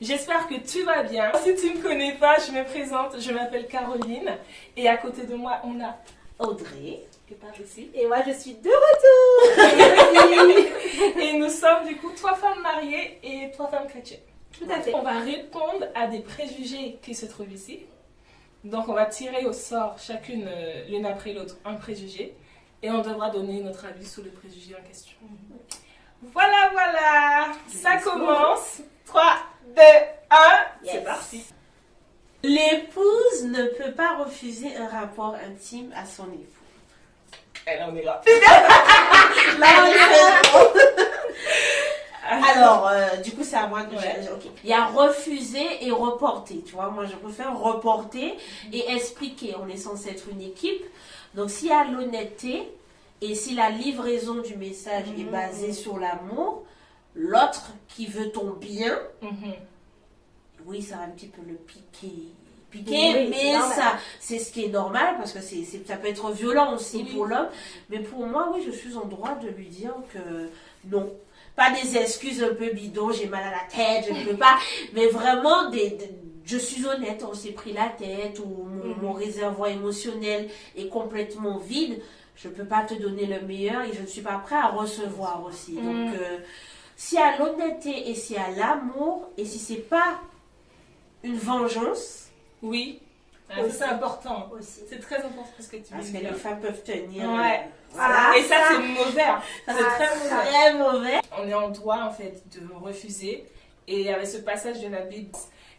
J'espère que tu vas bien. Si tu ne me connais pas, je me présente, je m'appelle Caroline et à côté de moi on a Audrey qui est par ici. Et moi je suis de retour Et nous sommes du coup trois femmes mariées et trois femmes chrétiennes. Tout à fait. On va répondre à des préjugés qui se trouvent ici. Donc on va tirer au sort chacune euh, l'une après l'autre un préjugé et on devra donner notre avis sur le préjugé en question. Voilà, voilà, ça commence. 3, 2, 1, c'est parti. L'épouse ne peut pas refuser un rapport intime à son époux. Elle on est là. Là, on est- Alors, euh, du coup, c'est à moi que Ouais. Il y a refuser et reporter. Tu vois, moi, je préfère reporter et expliquer. On est censé être une équipe. Donc, s'il y a l'honnêteté et si la livraison du message est Mhm. basée sur l'amour, l'autre qui veut ton bien, Mhm. oui, ça va un petit peu le piquer. Piquer, Oui, mais normal. ça, c'est ce qui est normal parce que c'est, ça peut être violent aussi Oui. pour l'homme. Mais pour moi, oui, je suis en droit de lui dire que non. Pas des excuses un peu bidons, j'ai mal à la tête, je ne peux pas. Mais vraiment, des, des- je suis honnête, on s'est pris la tête ou mon, Mhm. mon réservoir émotionnel est complètement vide. Je ne peux pas te donner le meilleur et je ne suis pas prêt à recevoir aussi. Donc, euh, y a l'honnêteté et y a l'amour et si c'est pas une vengeance, Oui, Ah, c'est important. aussi. C'est très important ce que tu parce veux que les femmes peuvent tenir. Ouais. euh, voilà. Ah, Et ça, c'est mauvais. hein. C'est Ah, très ça. mauvais. Très mauvais. On est en droit, en fait, de refuser. Et il y avait ce passage de la Bible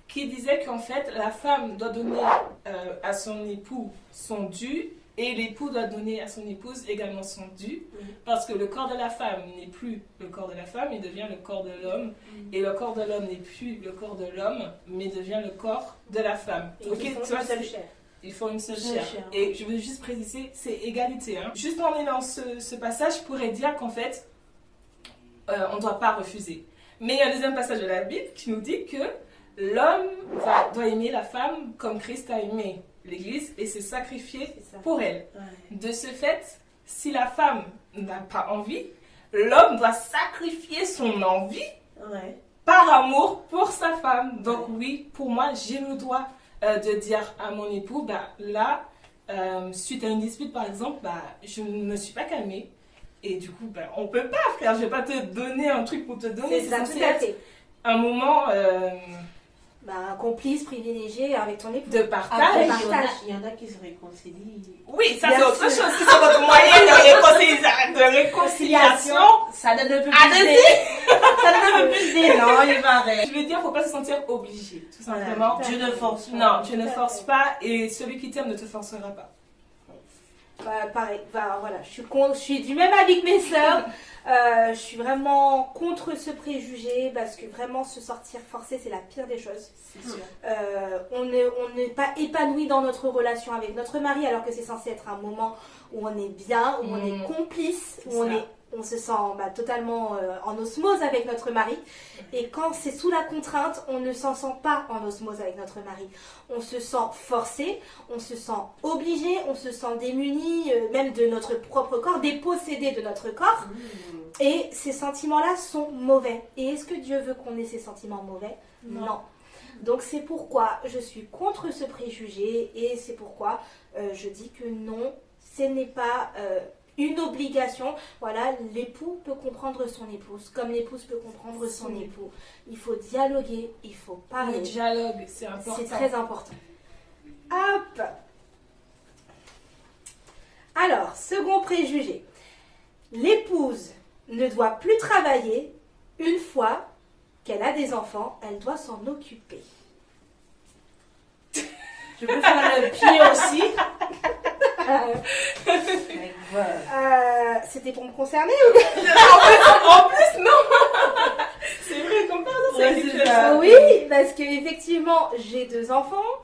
qui disait qu'en fait, la femme doit donner euh, à son époux son dû et l'époux doit donner à son épouse également son dû. Mhm. Parce que le corps de la femme n'est plus le corps de la femme, il devient le corps de l'homme. Mhm. Et le corps de l'homme n'est plus le corps de l'homme, mais devient le corps de la femme. Et Ok, ils font une seule chair. il faut une seule chair. chair. Et je veux juste préciser, c'est égalité. Hein. Juste en allant ce, ce passage, je pourrais dire qu'en fait, euh, on ne doit pas refuser. Mais il y a un deuxième passage de la Bible qui nous dit que l'homme doit aimer la femme comme Christ a aimé l'Église et s'est sacrifié pour elle. Ouais. De ce fait, si la femme n'a pas envie, l'homme doit sacrifier son envie Ouais. par amour pour sa femme. Donc oui, pour moi, j'ai le droit euh, de dire à mon époux, bah là, euh, suite à une dispute par exemple, bah je ne me suis pas calmée. Et du coup, bah, on peut pas, frère. Je vais pas te donner un truc pour te donner. C'est C'est ça, censé tout à être fait. un moment euh, Bah, un complice privilégié avec ton époux. de Après, partage. il y, en a, partage. il y en a qui se réconcilient. Oui, ça c'est autre chose. Si c'est votre moyen de, réconcilia- de réconciliation. Ça donne un peu Ah, plus Ça donne un peu plus d'élan, il paraît. Je veux dire, faut pas se sentir obligé, tout simplement. Voilà. Dieu ne force pas. Non, tu ne fait. pas et celui qui t'aime ne te forcera pas. Bah, pareil, bah, voilà, je suis, con- je suis du même avis que mes sœurs. Euh, je suis vraiment contre ce préjugé parce que vraiment se sortir forcé, c'est la pire des choses. Sûr. Euh, on n'est on pas épanoui dans notre relation avec notre mari alors que c'est censé être un moment où on est bien, où on Mm. est complice, C'est où on, est, on se sent bah, totalement euh, en osmose avec notre mari. Et quand c'est sous la contrainte, on ne s'en sent pas en osmose avec notre mari. On se sent forcé, on se sent obligé, on se sent démuni, euh, même de notre propre corps, dépossédé de notre corps. Et ces sentiments-là sont mauvais. Et est-ce que Dieu veut qu'on ait ces sentiments mauvais? Non. Donc c'est pourquoi je suis contre ce préjugé et c'est pourquoi euh, je dis que non, ce n'est pas une obligation. Voilà, l'époux peut comprendre son épouse comme l'épouse peut comprendre son Son époux. Il faut dialoguer, il faut Le parler. dialogue, c'est important. C'est très important. Hop Alors, second préjugé. L'épouse ne doit plus travailler une fois qu'elle a des enfants, elle doit s'en occuper. Je peux faire le pied aussi. Euh, euh, C'était pour me concerner En plus, non C'est vrai, comme par hasard, Ouais, c'est c'est quelque ça. Oui, parce que effectivement, j'ai deux enfants.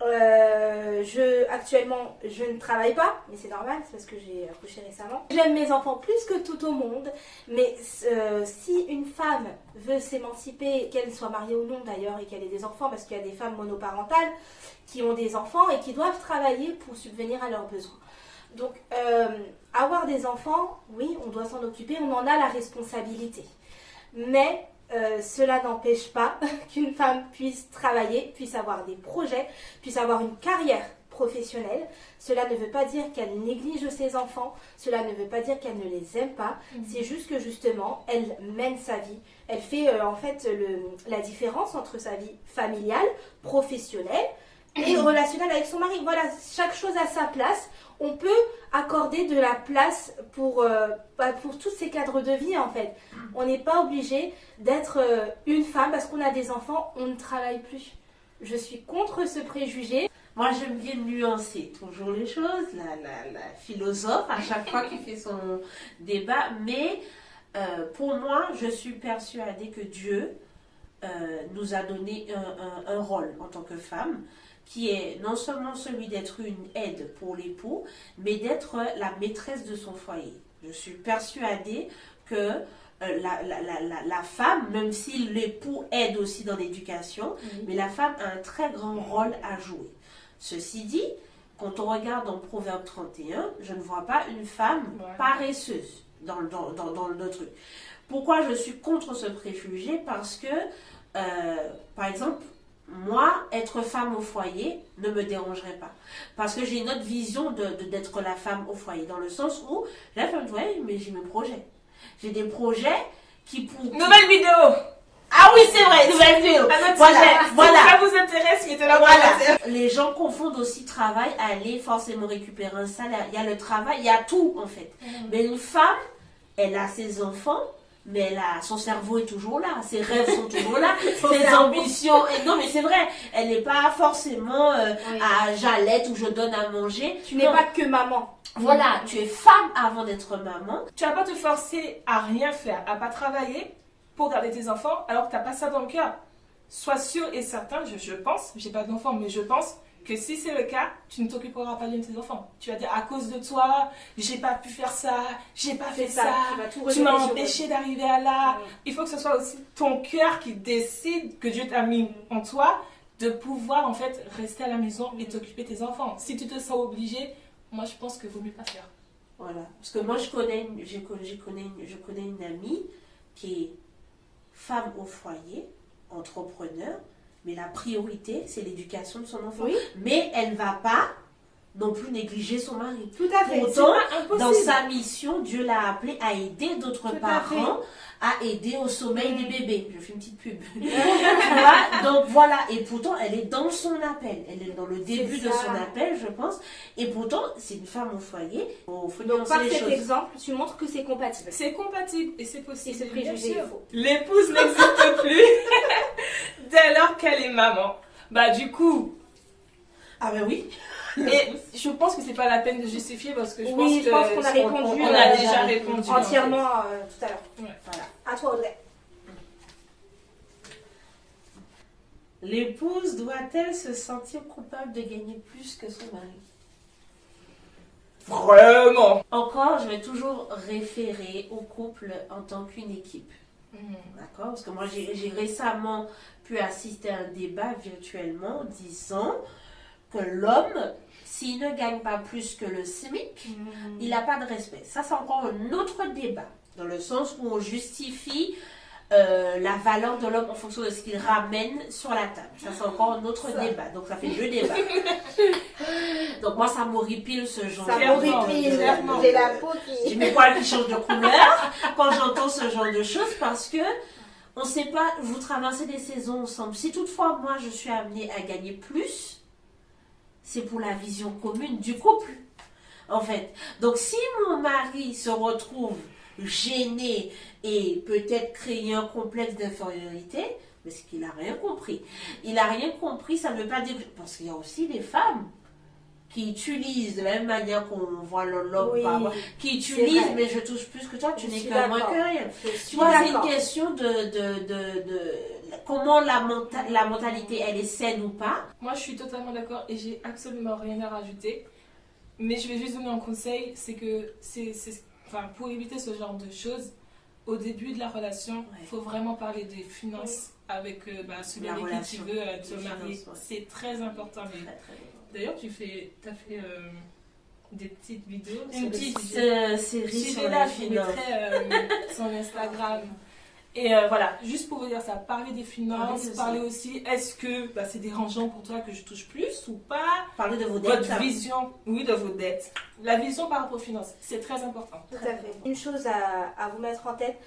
Euh, je, actuellement, je ne travaille pas, mais c'est normal, c'est parce que j'ai accouché récemment. J'aime mes enfants plus que tout au monde, mais euh, si une femme veut s'émanciper, qu'elle soit mariée ou non d'ailleurs, et qu'elle ait des enfants, parce qu'il y a des femmes monoparentales qui ont des enfants et qui doivent travailler pour subvenir à leurs besoins. Donc, euh, avoir des enfants, oui, on doit s'en occuper, on en a la responsabilité. Mais euh, cela n'empêche pas qu'une femme puisse travailler, puisse avoir des projets, puisse avoir une carrière professionnelle. Cela ne veut pas dire qu'elle néglige ses enfants, cela ne veut pas dire qu'elle ne les aime pas, c'est juste que justement, elle mène sa vie. Elle fait euh, en fait le, la différence entre sa vie familiale, professionnelle et relationnelle avec son mari. Voilà, chaque chose a sa place. On peut accorder de la place pour, euh, bah, pour tous ces cadres de vie en fait. On n'est pas obligé d'être euh, une femme parce qu'on a des enfants, on ne travaille plus. Je suis contre ce préjugé. Moi, j'aime bien nuancer toujours les choses, la, la, la philosophe à chaque fois qu'il fait son débat, mais euh, pour moi, je suis persuadée que Dieu nous a donné un, un- un rôle en tant que femme qui est non seulement celui d'être une aide pour l'époux, mais d'être la maîtresse de son foyer. Je suis persuadée que euh, la, la, la, la, femme, même si l'époux aide aussi dans l'éducation, mais la femme a un très grand rôle à jouer. Ceci dit, quand on regarde dans Proverbe 31, je ne vois pas une femme Voilà. paresseuse dans, le- dans, dans, dans le truc. Pourquoi je suis contre ce préjugé? Parce que, euh, par exemple, moi, être femme au foyer ne me dérangerait pas. Parce que j'ai une autre vision de, de- d'être la femme au foyer, dans le sens où la femme au foyer, mais j'ai mes projets. J'ai des projets qui pour... Nouvelle vidéo Ah oui, c'est vrai, nouvelle vidéo autre Voilà, ça vous intéresse, Voilà. Les gens confondent aussi travail, aller forcément récupérer un salaire. Il y a le travail, il y a tout en fait. Mais une femme, elle a ses enfants, mais a, son cerveau est toujours là, ses rêves sont toujours là, ses ambitions. Et non, mais c'est vrai, elle n'est pas forcément euh, Oui. à Jalette où je donne à manger. Tu n'es pas que maman. Voilà, tu es femme avant d'être maman. Tu vas pas te forcer à rien faire, à pas travailler pour garder tes enfants alors que t'as pas ça dans le cœur. Sois sûr et certain, je, je pense, j'ai pas d'enfants, mais je pense que si c'est le cas, tu ne t'occuperas pas de tes enfants. Tu vas dire à cause de toi, j'ai pas pu faire ça, j'ai pas fait ça, ça, tu m'as empêché d'arriver à là. Ouais. Il faut que ce soit aussi ton cœur qui décide que Dieu t'a mis en toi de pouvoir en fait rester à la maison et t'occuper de tes enfants. Si tu te sens obligé, moi je pense que vaut mieux pas faire. Voilà. Parce que moi, je connais, une, con- j'ai connais une- je connais une amie qui est femme au foyer, entrepreneur, mais la priorité, c'est l'éducation de son enfant. Oui. Mais elle va pas non plus négliger son mari. Tout à fait. Pourtant, dans sa mission, Dieu l'a appelé à aider d'autres à parents à aider au sommeil des bébés. Je fais une petite pub. Donc voilà, et pourtant elle est dans son appel. Elle est dans le début de son appel, je pense. Et pourtant, c'est une femme au foyer. Donc par les cet choses. exemple, tu montres que c'est compatible. C'est compatible et c'est Et possible. ce bien préjugé sûr. est faux. L'épouse n'existe plus dès lors qu'elle est maman. Bah du coup, Ah ben oui. et je pense que c'est pas la peine de justifier parce que je Oui, pense je que pense qu'on a on- répondu, on, a euh, déjà répondu Entièrement euh, tout à l'heure. Voilà. À toi Audrey. L'épouse doit-elle se sentir coupable de gagner plus que son mari? Vraiment. Encore, je vais toujours référer au couple en tant qu'une équipe. Mhm. D'accord? Parce que moi, j'ai récemment pu assister à un débat virtuellement disant que l'homme, s'il ne gagne pas plus que le SMIC, il n'a pas de respect. Ça, c'est encore un autre débat, dans le sens où on justifie euh, la valeur de l'homme en fonction de ce qu'il ramène sur la table. Ça, c'est encore un autre Ça. débat. Donc, ça fait deux débats. Donc, moi, ça m'horripile ce genre Ça de- m'horripile. clairement. J'ai la peau qui. j'ai mes poils qui changent de couleur quand j'entends ce genre de choses parce que on sait pas, vous traversez des saisons ensemble. Si toutefois moi je suis amenée à gagner plus, c'est pour la vision commune du couple. En fait. Donc si mon mari se retrouve gêné et peut-être créer un complexe d'infériorité, mais c'est qu'il n'a rien compris. Il n'a rien compris, ça ne veut pas dire... Parce qu'il y a aussi des femmes qui utilisent de la même manière qu'on voit l'homme Oui, qui utilisent, mais je touche plus que toi, tu n'es que moins que rien. Tu vois, c'est une question de, de, de, de- comment la, menta- la mentalité, elle est saine ou pas. Moi, je suis totalement d'accord et j'ai absolument rien à rajouter. Mais je vais juste donner un conseil, c'est que c'est, c'est- enfin, pour éviter ce genre de choses, au début de la relation, il Ouais. faut vraiment parler des finances avec euh, bah, celui La avec qui tu veux euh, te marier. ouais. C'est très important. D'ailleurs, tu fais, as fait euh, des petites vidéos sur Une le petite série sur les je mettrai son Instagram. Et euh, voilà, juste pour vous dire ça, parler des finances, ça. parler aussi, est-ce que bah, c'est dérangeant pour toi que je touche plus ou pas? Parler de vos dettes. Votre vision, oui, de vos dettes. La vision par rapport aux finances, c'est très important. Tout à fait. Une chose à, à vous mettre en tête,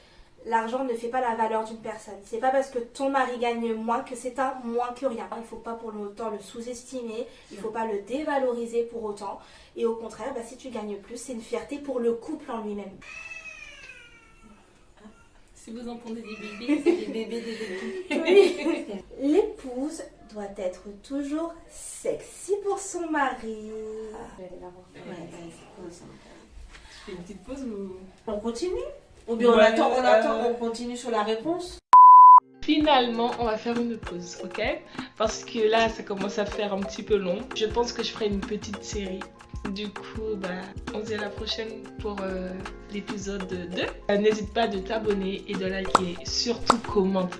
l'argent ne fait pas la valeur d'une personne. C'est pas parce que ton mari gagne moins que c'est un moins que rien. Il faut pas pour autant le sous-estimer, il faut pas le dévaloriser pour autant. Et au contraire, bah, si tu gagnes plus, c'est une fierté pour le couple en lui-même. Si vous entendez des bébés, c'est des bébés, des bébés. Oui. L'épouse doit être toujours sexy pour son mari. Je vais aller la voir. Ouais. Je fais une petite pause ou... On continue? Ou bien on Ouais, attend, on euh, attend, on continue sur la réponse? Finalement, on va faire une pause, ok? Parce que là, ça commence à faire un petit peu long. Je pense que je ferai une petite série. Du coup, bah, on se dit à la prochaine pour euh, l'épisode 2. Euh, N'hésite pas de t'abonner et de liker. Surtout, commente.